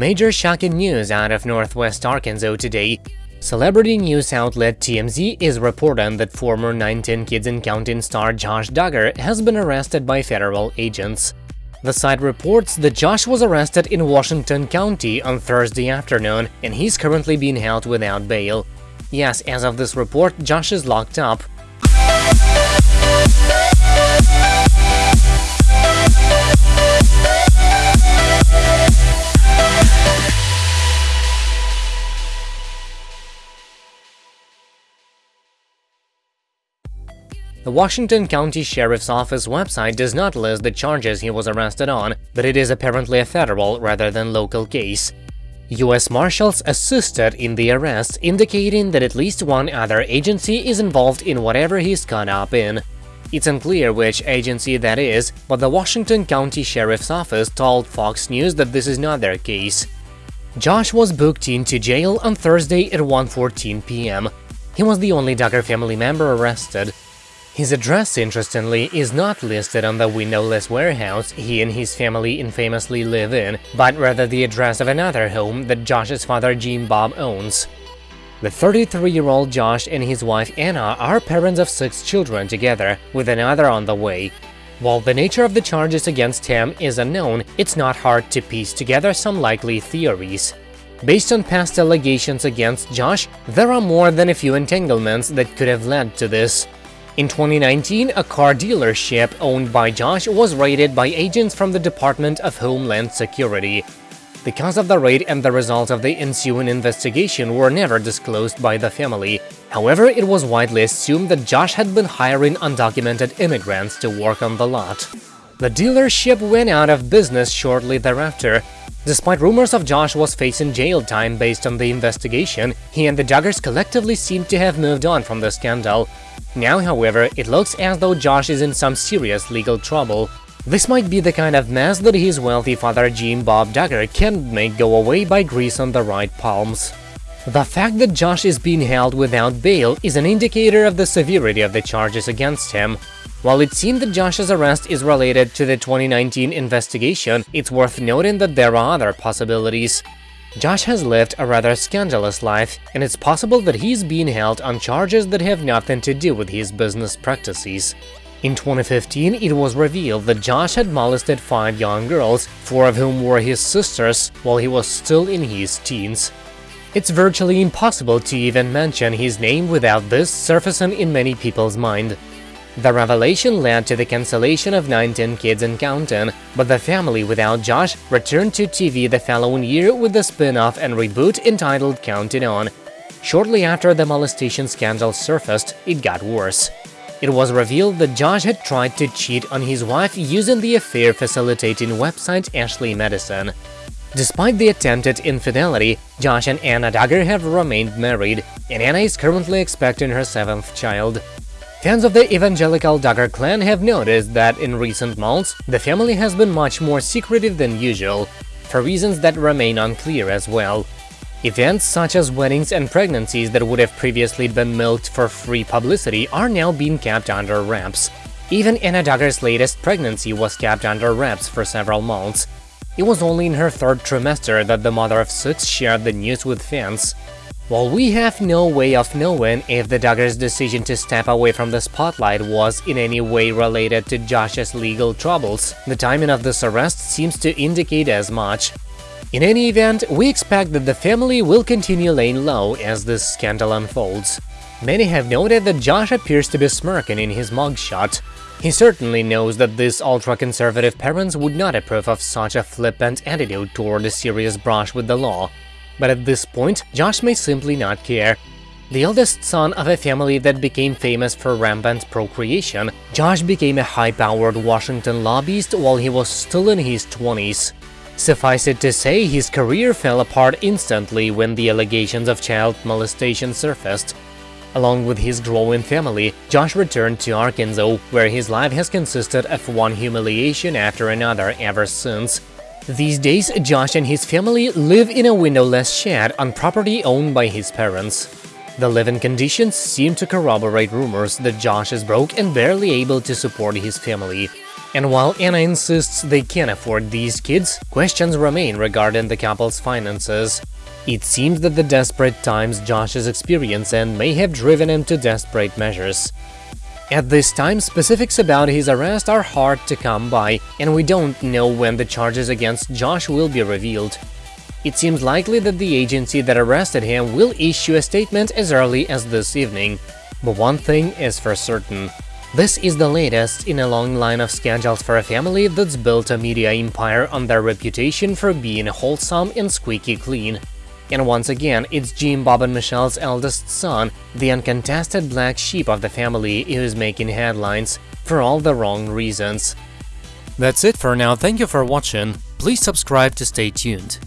Major shocking news out of northwest Arkansas today. Celebrity news outlet TMZ is reporting that former 19 Kids and Counting star Josh Duggar has been arrested by federal agents. The site reports that Josh was arrested in Washington County on Thursday afternoon and he's currently being held without bail. Yes, as of this report, Josh is locked up. The Washington County Sheriff's Office website does not list the charges he was arrested on, but it is apparently a federal rather than local case. U.S. Marshals assisted in the arrest, indicating that at least one other agency is involved in whatever he's caught up in. It's unclear which agency that is, but the Washington County Sheriff's Office told Fox News that this is not their case. Josh was booked into jail on Thursday at 1.14 p.m. He was the only Duggar family member arrested. His address, interestingly, is not listed on the windowless warehouse he and his family infamously live in, but rather the address of another home that Josh's father Jim Bob owns. The 33-year-old Josh and his wife Anna are parents of six children together, with another on the way. While the nature of the charges against him is unknown, it's not hard to piece together some likely theories. Based on past allegations against Josh, there are more than a few entanglements that could have led to this. In 2019, a car dealership owned by Josh was raided by agents from the Department of Homeland Security. The cause of the raid and the result of the ensuing investigation were never disclosed by the family. However, it was widely assumed that Josh had been hiring undocumented immigrants to work on the lot. The dealership went out of business shortly thereafter. Despite rumors of Josh was facing jail time based on the investigation, he and the Duggars collectively seemed to have moved on from the scandal. Now, however, it looks as though Josh is in some serious legal trouble. This might be the kind of mess that his wealthy father Jim Bob Duggar can make go away by grease on the right palms. The fact that Josh is being held without bail is an indicator of the severity of the charges against him. While it seemed that Josh's arrest is related to the 2019 investigation, it's worth noting that there are other possibilities. Josh has lived a rather scandalous life, and it's possible that he's being held on charges that have nothing to do with his business practices. In 2015, it was revealed that Josh had molested five young girls, four of whom were his sisters, while he was still in his teens. It's virtually impossible to even mention his name without this surfacing in many people's mind. The revelation led to the cancellation of 19 Kids and Counting, but the family without Josh returned to TV the following year with the spin-off and reboot entitled Counting On. Shortly after the molestation scandal surfaced, it got worse. It was revealed that Josh had tried to cheat on his wife using the affair facilitating website Ashley Madison. Despite the attempted infidelity, Josh and Anna Duggar have remained married, and Anna is currently expecting her seventh child. Fans of the evangelical Duggar clan have noticed that in recent months, the family has been much more secretive than usual, for reasons that remain unclear as well. Events such as weddings and pregnancies that would have previously been milked for free publicity are now being kept under wraps. Even Anna Duggar's latest pregnancy was kept under wraps for several months. It was only in her third trimester that the mother of six shared the news with fans. While we have no way of knowing if the Duggars' decision to step away from the spotlight was in any way related to Josh's legal troubles, the timing of this arrest seems to indicate as much. In any event, we expect that the family will continue laying low as this scandal unfolds. Many have noted that Josh appears to be smirking in his mugshot. He certainly knows that these ultra-conservative parents would not approve of such a flippant attitude toward a serious brush with the law, but at this point, Josh may simply not care. The eldest son of a family that became famous for rampant procreation, Josh became a high-powered Washington lobbyist while he was still in his 20s. Suffice it to say, his career fell apart instantly when the allegations of child molestation surfaced. Along with his growing family, Josh returned to Arkansas, where his life has consisted of one humiliation after another ever since. These days, Josh and his family live in a windowless shed on property owned by his parents. The living conditions seem to corroborate rumors that Josh is broke and barely able to support his family. And while Anna insists they can't afford these kids, questions remain regarding the couple's finances. It seems that the desperate times Josh is experiencing may have driven him to desperate measures. At this time, specifics about his arrest are hard to come by, and we don't know when the charges against Josh will be revealed. It seems likely that the agency that arrested him will issue a statement as early as this evening. But one thing is for certain. This is the latest in a long line of scandals for a family that's built a media empire on their reputation for being wholesome and squeaky clean. And once again, it's Jim, Bob and Michelle's eldest son, the uncontested black sheep of the family who is making headlines, for all the wrong reasons. That's it for now, thank you for watching, please subscribe to stay tuned.